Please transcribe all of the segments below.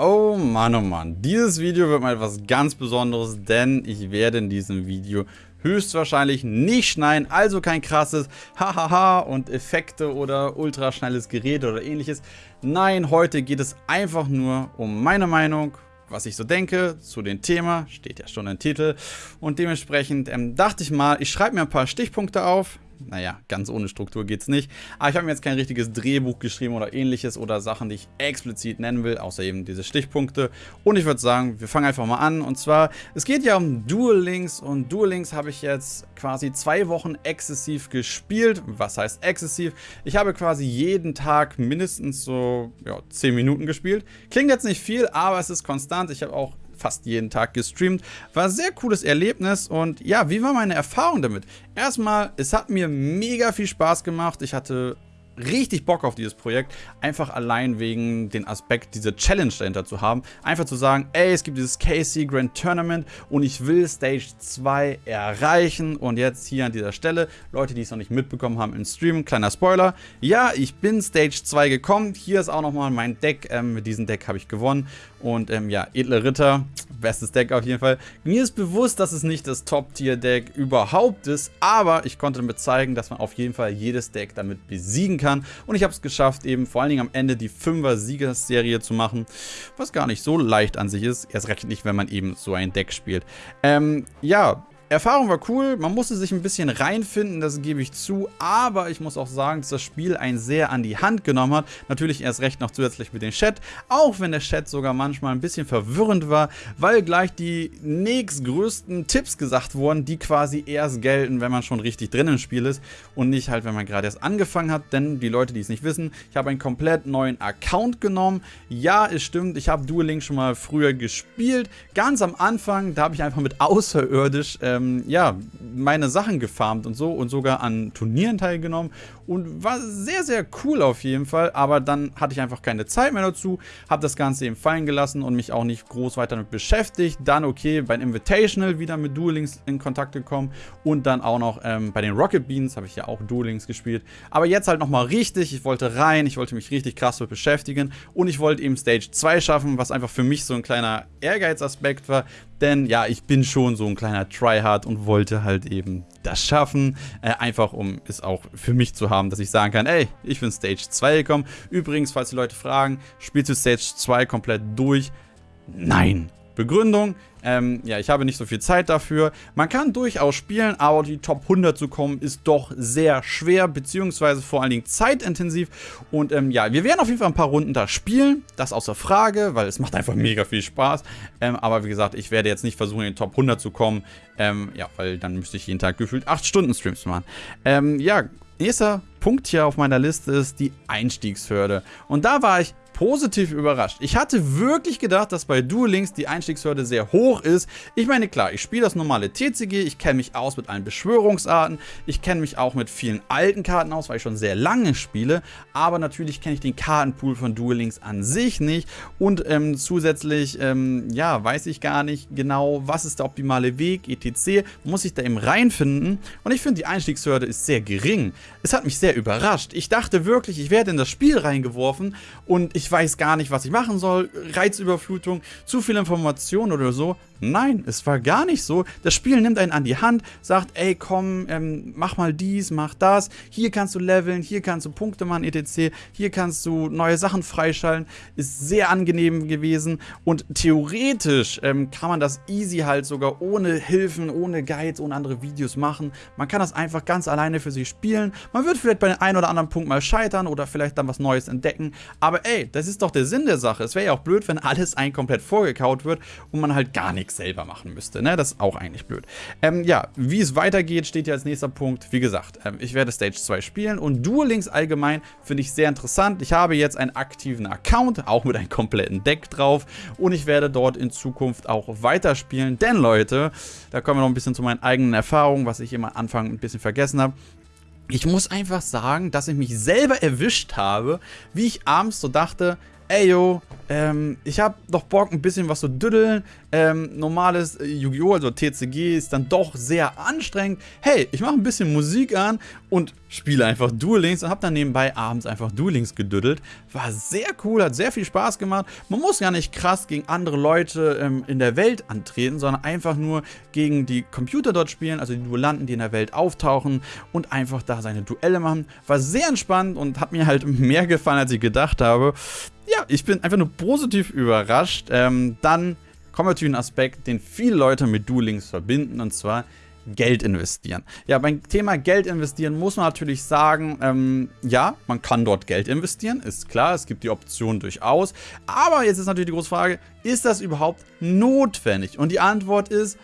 Oh Mann, oh Mann. Dieses Video wird mal etwas ganz Besonderes, denn ich werde in diesem Video höchstwahrscheinlich nicht schneiden, also kein krasses Hahaha und Effekte oder ultraschnelles Gerät oder ähnliches. Nein, heute geht es einfach nur um meine Meinung, was ich so denke zu dem Thema, steht ja schon im Titel. Und dementsprechend ähm, dachte ich mal, ich schreibe mir ein paar Stichpunkte auf, naja, ganz ohne Struktur geht es nicht. Aber ich habe mir jetzt kein richtiges Drehbuch geschrieben oder ähnliches oder Sachen, die ich explizit nennen will, außer eben diese Stichpunkte. Und ich würde sagen, wir fangen einfach mal an. Und zwar, es geht ja um Duel Links und Duel Links habe ich jetzt quasi zwei Wochen exzessiv gespielt. Was heißt exzessiv? Ich habe quasi jeden Tag mindestens so ja, 10 Minuten gespielt. Klingt jetzt nicht viel, aber es ist konstant. Ich habe auch fast jeden Tag gestreamt. War ein sehr cooles Erlebnis und ja, wie war meine Erfahrung damit? Erstmal, es hat mir mega viel Spaß gemacht. Ich hatte richtig Bock auf dieses Projekt, einfach allein wegen den Aspekt, diese Challenge dahinter zu haben. Einfach zu sagen, ey, es gibt dieses KC Grand Tournament und ich will Stage 2 erreichen. Und jetzt hier an dieser Stelle, Leute, die es noch nicht mitbekommen haben im Stream, kleiner Spoiler. Ja, ich bin Stage 2 gekommen. Hier ist auch nochmal mein Deck. Ähm, mit diesem Deck habe ich gewonnen. Und ähm, ja, edle Ritter, bestes Deck auf jeden Fall. Mir ist bewusst, dass es nicht das Top-Tier-Deck überhaupt ist, aber ich konnte damit zeigen, dass man auf jeden Fall jedes Deck damit besiegen kann kann. Und ich habe es geschafft, eben vor allen Dingen am Ende die 5er Siegerserie zu machen, was gar nicht so leicht an sich ist. Erst recht nicht, wenn man eben so ein Deck spielt. Ähm, ja, Erfahrung war cool, man musste sich ein bisschen reinfinden, das gebe ich zu, aber ich muss auch sagen, dass das Spiel einen sehr an die Hand genommen hat. Natürlich erst recht noch zusätzlich mit dem Chat, auch wenn der Chat sogar manchmal ein bisschen verwirrend war, weil gleich die nächstgrößten Tipps gesagt wurden, die quasi erst gelten, wenn man schon richtig drin im Spiel ist und nicht halt, wenn man gerade erst angefangen hat, denn die Leute, die es nicht wissen, ich habe einen komplett neuen Account genommen. Ja, es stimmt, ich habe Duel Link schon mal früher gespielt, ganz am Anfang, da habe ich einfach mit außerirdisch äh, ähm, ja, meine Sachen gefarmt und so und sogar an Turnieren teilgenommen und war sehr, sehr cool auf jeden Fall, aber dann hatte ich einfach keine Zeit mehr dazu, habe das Ganze eben fallen gelassen und mich auch nicht groß weiter damit beschäftigt. Dann okay, beim Invitational wieder mit Duel Links in Kontakt gekommen und dann auch noch ähm, bei den Rocket Beans habe ich ja auch Duel Links gespielt. Aber jetzt halt nochmal richtig, ich wollte rein, ich wollte mich richtig krass damit beschäftigen und ich wollte eben Stage 2 schaffen, was einfach für mich so ein kleiner Ehrgeizaspekt war, denn ja, ich bin schon so ein kleiner Tryhard und wollte halt eben das schaffen. Äh, einfach um es auch für mich zu haben, dass ich sagen kann, ey, ich bin Stage 2 gekommen. Übrigens, falls die Leute fragen, spielst du Stage 2 komplett durch? Nein. Begründung, ähm, ja, ich habe nicht so viel Zeit dafür. Man kann durchaus spielen, aber die Top 100 zu kommen ist doch sehr schwer, beziehungsweise vor allen Dingen zeitintensiv. Und ähm, ja, wir werden auf jeden Fall ein paar Runden da spielen, das außer Frage, weil es macht einfach mega viel Spaß. Ähm, aber wie gesagt, ich werde jetzt nicht versuchen, in die Top 100 zu kommen, ähm, ja, weil dann müsste ich jeden Tag gefühlt 8 Stunden Streams machen. Ähm, ja, nächster Punkt hier auf meiner Liste ist die Einstiegshürde. Und da war ich positiv überrascht. Ich hatte wirklich gedacht, dass bei Duel Links die Einstiegshürde sehr hoch ist. Ich meine, klar, ich spiele das normale TCG, ich kenne mich aus mit allen Beschwörungsarten, ich kenne mich auch mit vielen alten Karten aus, weil ich schon sehr lange spiele, aber natürlich kenne ich den Kartenpool von Duel Links an sich nicht und ähm, zusätzlich, ähm, ja, weiß ich gar nicht genau, was ist der optimale Weg, etc. Muss ich da eben reinfinden und ich finde, die Einstiegshürde ist sehr gering. Es hat mich sehr überrascht. Ich dachte wirklich, ich werde in das Spiel reingeworfen und ich weiß gar nicht, was ich machen soll, Reizüberflutung, zu viel Information oder so. Nein, es war gar nicht so. Das Spiel nimmt einen an die Hand, sagt, ey, komm, ähm, mach mal dies, mach das. Hier kannst du leveln, hier kannst du Punkte machen, etc. Hier kannst du neue Sachen freischalten. Ist sehr angenehm gewesen. Und theoretisch ähm, kann man das easy halt sogar ohne Hilfen, ohne Guides, ohne andere Videos machen. Man kann das einfach ganz alleine für sich spielen. Man wird vielleicht bei dem einen oder anderen Punkt mal scheitern oder vielleicht dann was Neues entdecken. Aber ey, das ist doch der Sinn der Sache. Es wäre ja auch blöd, wenn alles ein komplett vorgekaut wird und man halt gar nichts selber machen müsste. Ne? Das ist auch eigentlich blöd. Ähm, ja, wie es weitergeht, steht ja als nächster Punkt. Wie gesagt, ähm, ich werde Stage 2 spielen und Duel Links allgemein finde ich sehr interessant. Ich habe jetzt einen aktiven Account, auch mit einem kompletten Deck drauf und ich werde dort in Zukunft auch weiterspielen. Denn Leute, da kommen wir noch ein bisschen zu meinen eigenen Erfahrungen, was ich immer am Anfang ein bisschen vergessen habe ich muss einfach sagen, dass ich mich selber erwischt habe, wie ich abends so dachte, ey yo, ähm, ich habe doch Bock ein bisschen was zu düddeln. Ähm, normales äh, Yu-Gi-Oh!, also TCG, ist dann doch sehr anstrengend. Hey, ich mache ein bisschen Musik an und spiele einfach Duel Links und habe dann nebenbei abends einfach Duel Links gedüddelt. War sehr cool, hat sehr viel Spaß gemacht. Man muss gar nicht krass gegen andere Leute ähm, in der Welt antreten, sondern einfach nur gegen die Computer dort spielen, also die Duellanten, die in der Welt auftauchen und einfach da seine Duelle machen. War sehr entspannt und hat mir halt mehr gefallen, als ich gedacht habe. Ja, ich bin einfach nur positiv überrascht. Ähm, dann kommen wir zu einem Aspekt, den viele Leute mit Duel Links verbinden, und zwar Geld investieren. Ja, beim Thema Geld investieren muss man natürlich sagen, ähm, ja, man kann dort Geld investieren, ist klar, es gibt die Option durchaus. Aber jetzt ist natürlich die große Frage, ist das überhaupt notwendig? Und die Antwort ist,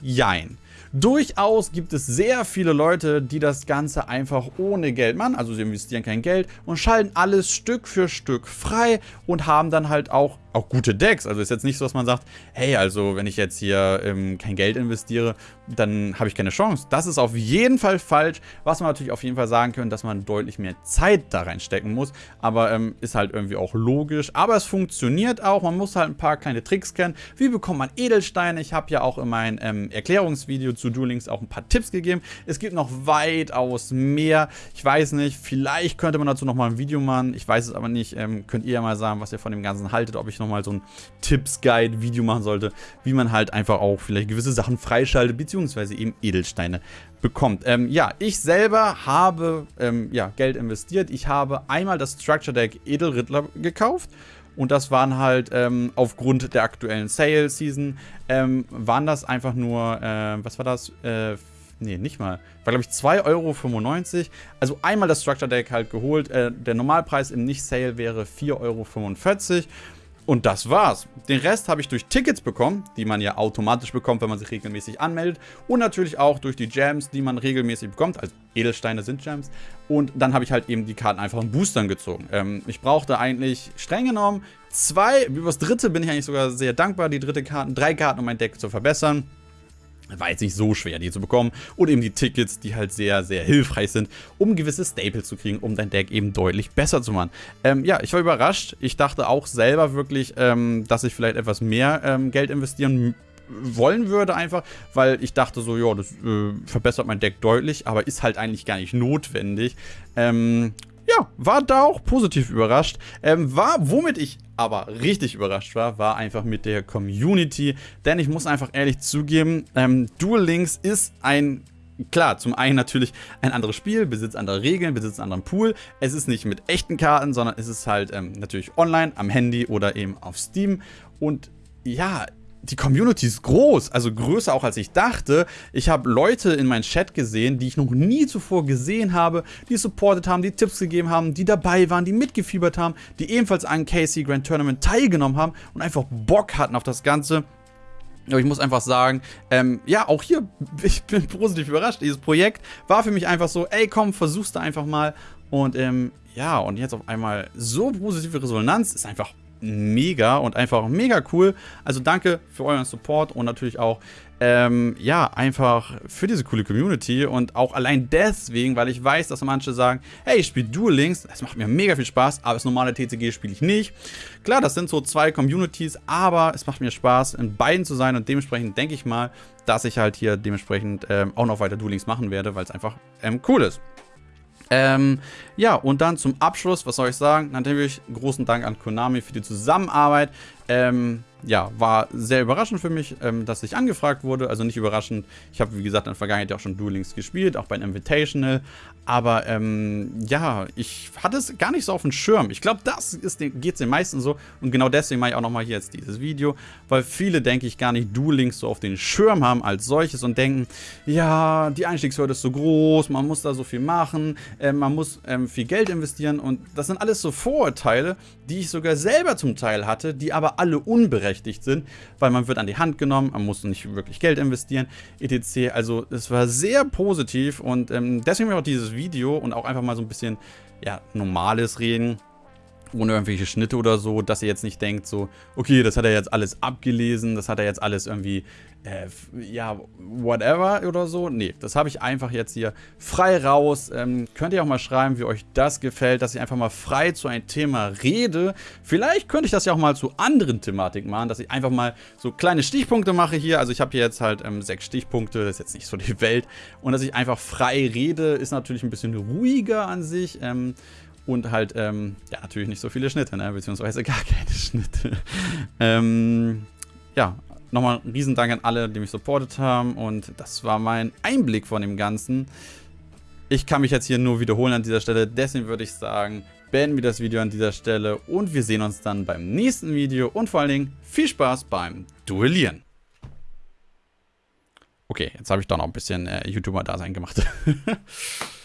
jein. Durchaus gibt es sehr viele Leute, die das Ganze einfach ohne Geld machen, also sie investieren kein Geld und schalten alles Stück für Stück frei und haben dann halt auch auch gute Decks. Also ist jetzt nicht so, dass man sagt, hey, also wenn ich jetzt hier ähm, kein Geld investiere, dann habe ich keine Chance. Das ist auf jeden Fall falsch. Was man natürlich auf jeden Fall sagen können, dass man deutlich mehr Zeit da reinstecken muss. Aber ähm, ist halt irgendwie auch logisch. Aber es funktioniert auch. Man muss halt ein paar kleine Tricks kennen. Wie bekommt man Edelsteine? Ich habe ja auch in meinem ähm, Erklärungsvideo zu Duel Links auch ein paar Tipps gegeben. Es gibt noch weitaus mehr. Ich weiß nicht, vielleicht könnte man dazu nochmal ein Video machen. Ich weiß es aber nicht. Ähm, könnt ihr ja mal sagen, was ihr von dem Ganzen haltet. Ob ich nochmal so ein Tipps-Guide-Video machen sollte, wie man halt einfach auch vielleicht gewisse Sachen freischaltet, beziehungsweise eben Edelsteine bekommt. Ähm, ja, ich selber habe ähm, ja, Geld investiert. Ich habe einmal das Structure Deck Edelrittler gekauft. Und das waren halt ähm, aufgrund der aktuellen Sale-Season, ähm, waren das einfach nur, äh, was war das? Äh, nee, nicht mal. War, glaube ich, 2,95 Euro. Also einmal das Structure Deck halt geholt. Äh, der Normalpreis im Nicht-Sale wäre 4,45 Euro. Und das war's. Den Rest habe ich durch Tickets bekommen, die man ja automatisch bekommt, wenn man sich regelmäßig anmeldet. Und natürlich auch durch die Gems, die man regelmäßig bekommt. Also Edelsteine sind Gems. Und dann habe ich halt eben die Karten einfach in Boostern gezogen. Ähm, ich brauchte eigentlich streng genommen zwei, über das dritte bin ich eigentlich sogar sehr dankbar, die dritte Karten, drei Karten, um mein Deck zu verbessern. War jetzt nicht so schwer, die zu bekommen. Und eben die Tickets, die halt sehr, sehr hilfreich sind, um gewisse Staples zu kriegen, um dein Deck eben deutlich besser zu machen. Ähm, ja, ich war überrascht. Ich dachte auch selber wirklich, ähm, dass ich vielleicht etwas mehr ähm, Geld investieren wollen würde einfach, weil ich dachte so, ja, das äh, verbessert mein Deck deutlich, aber ist halt eigentlich gar nicht notwendig. Ähm, ja, war da auch positiv überrascht. Ähm, war, womit ich aber richtig überrascht war, war einfach mit der Community. Denn ich muss einfach ehrlich zugeben, ähm, Duel Links ist ein Klar, zum einen natürlich ein anderes Spiel, besitzt andere Regeln, besitzt einen anderen Pool. Es ist nicht mit echten Karten, sondern es ist halt ähm, natürlich online, am Handy oder eben auf Steam. Und ja, die Community ist groß, also größer auch als ich dachte. Ich habe Leute in meinem Chat gesehen, die ich noch nie zuvor gesehen habe, die supportet haben, die Tipps gegeben haben, die dabei waren, die mitgefiebert haben, die ebenfalls an KC Grand Tournament teilgenommen haben und einfach Bock hatten auf das Ganze. Aber ich muss einfach sagen, ähm, ja, auch hier, ich bin positiv überrascht. Dieses Projekt war für mich einfach so, ey, komm, versuch's da einfach mal. Und ähm, ja, und jetzt auf einmal so positive Resonanz ist einfach mega und einfach mega cool. Also danke für euren Support und natürlich auch, ähm, ja, einfach für diese coole Community und auch allein deswegen, weil ich weiß, dass manche sagen, hey, ich spiele Duel Links, das macht mir mega viel Spaß, aber das normale TCG spiele ich nicht. Klar, das sind so zwei Communities, aber es macht mir Spaß, in beiden zu sein und dementsprechend denke ich mal, dass ich halt hier dementsprechend ähm, auch noch weiter Duel Links machen werde, weil es einfach ähm, cool ist. Ähm, ja, und dann zum Abschluss, was soll ich sagen? Natürlich großen Dank an Konami für die Zusammenarbeit. Ähm, ja, war sehr überraschend für mich, ähm, dass ich angefragt wurde. Also nicht überraschend. Ich habe, wie gesagt, in der Vergangenheit auch schon Duel Links gespielt, auch bei einem Invitational. Aber ähm, ja, ich hatte es gar nicht so auf dem Schirm. Ich glaube, das geht es den meisten so. Und genau deswegen mache ich auch nochmal hier jetzt dieses Video. Weil viele, denke ich, gar nicht Duel Links so auf den Schirm haben als solches und denken, ja, die Einstiegshürde ist so groß, man muss da so viel machen, äh, man muss ähm, viel Geld investieren. Und das sind alles so Vorurteile, die ich sogar selber zum Teil hatte, die aber alle unberechtigt sind, weil man wird an die Hand genommen, man muss nicht wirklich Geld investieren, etc. Also es war sehr positiv und ähm, deswegen auch dieses Video und auch einfach mal so ein bisschen ja, normales Reden ohne irgendwelche Schnitte oder so, dass ihr jetzt nicht denkt so, okay, das hat er jetzt alles abgelesen, das hat er jetzt alles irgendwie, äh, ja, whatever oder so. Nee, das habe ich einfach jetzt hier frei raus. Ähm, könnt ihr auch mal schreiben, wie euch das gefällt, dass ich einfach mal frei zu einem Thema rede. Vielleicht könnte ich das ja auch mal zu anderen Thematiken machen, dass ich einfach mal so kleine Stichpunkte mache hier. Also ich habe hier jetzt halt ähm, sechs Stichpunkte, das ist jetzt nicht so die Welt. Und dass ich einfach frei rede, ist natürlich ein bisschen ruhiger an sich. Ähm, und halt, ähm, ja, natürlich nicht so viele Schnitte, ne? beziehungsweise gar keine Schnitte. ähm, ja, nochmal ein Riesendank an alle, die mich supportet haben. Und das war mein Einblick von dem Ganzen. Ich kann mich jetzt hier nur wiederholen an dieser Stelle. Deswegen würde ich sagen, beenden wir das Video an dieser Stelle. Und wir sehen uns dann beim nächsten Video. Und vor allen Dingen viel Spaß beim Duellieren. Okay, jetzt habe ich doch noch ein bisschen äh, YouTuber-Dasein gemacht.